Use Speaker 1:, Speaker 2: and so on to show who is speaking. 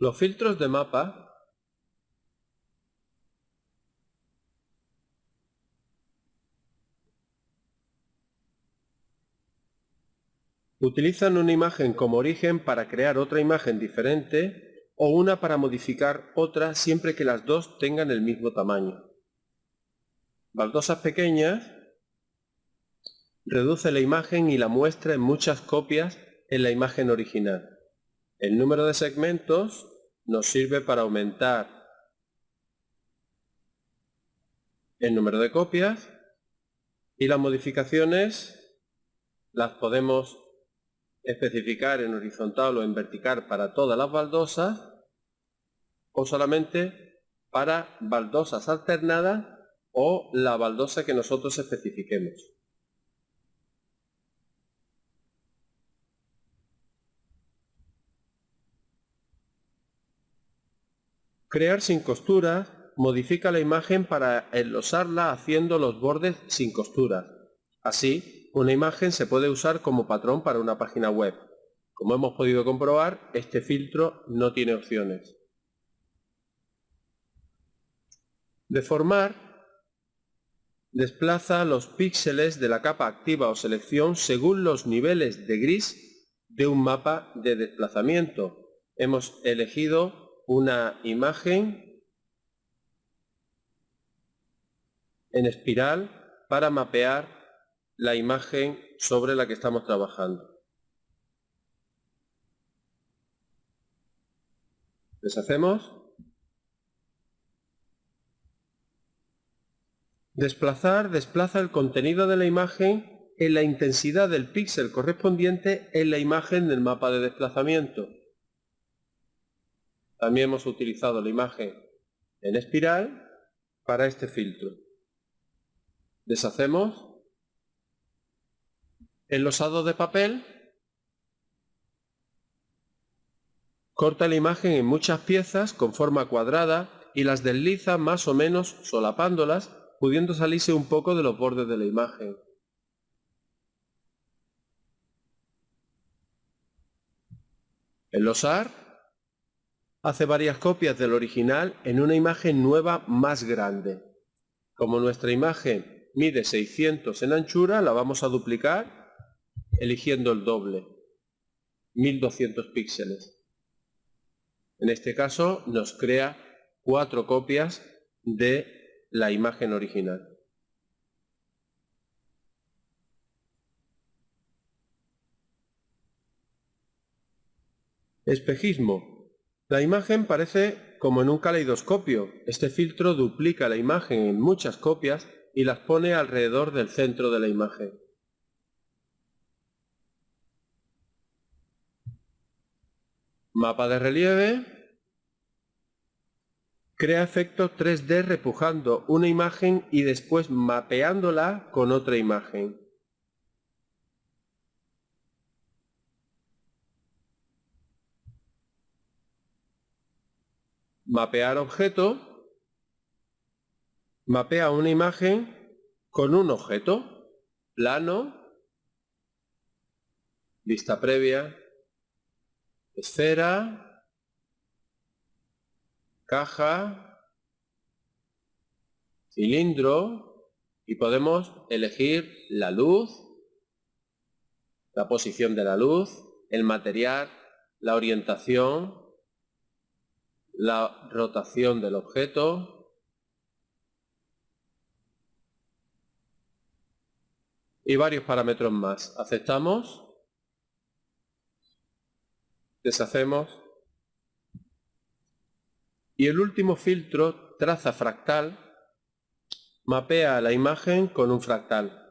Speaker 1: Los filtros de mapa utilizan una imagen como origen para crear otra imagen diferente o una para modificar otra siempre que las dos tengan el mismo tamaño. Baldosas pequeñas reduce la imagen y la muestra en muchas copias en la imagen original. El número de segmentos nos sirve para aumentar el número de copias y las modificaciones las podemos especificar en horizontal o en vertical para todas las baldosas o solamente para baldosas alternadas o la baldosa que nosotros especifiquemos. Crear sin costuras modifica la imagen para enlosarla haciendo los bordes sin costuras. Así, una imagen se puede usar como patrón para una página web. Como hemos podido comprobar, este filtro no tiene opciones. Deformar desplaza los píxeles de la capa activa o selección según los niveles de gris de un mapa de desplazamiento. Hemos elegido una imagen en espiral para mapear la imagen sobre la que estamos trabajando. Deshacemos. Desplazar desplaza el contenido de la imagen en la intensidad del píxel correspondiente en la imagen del mapa de desplazamiento. También hemos utilizado la imagen en espiral para este filtro. Deshacemos. Enlosado de papel. Corta la imagen en muchas piezas con forma cuadrada y las desliza más o menos solapándolas, pudiendo salirse un poco de los bordes de la imagen. Enlosar hace varias copias del original en una imagen nueva más grande. Como nuestra imagen mide 600 en anchura, la vamos a duplicar eligiendo el doble, 1200 píxeles. En este caso nos crea cuatro copias de la imagen original. Espejismo. La imagen parece como en un caleidoscopio. Este filtro duplica la imagen en muchas copias y las pone alrededor del centro de la imagen. Mapa de relieve. Crea efectos 3D repujando una imagen y después mapeándola con otra imagen. Mapear objeto, mapea una imagen con un objeto, plano, vista previa, esfera, caja, cilindro y podemos elegir la luz, la posición de la luz, el material, la orientación, la rotación del objeto y varios parámetros más. Aceptamos, deshacemos y el último filtro, traza fractal, mapea la imagen con un fractal.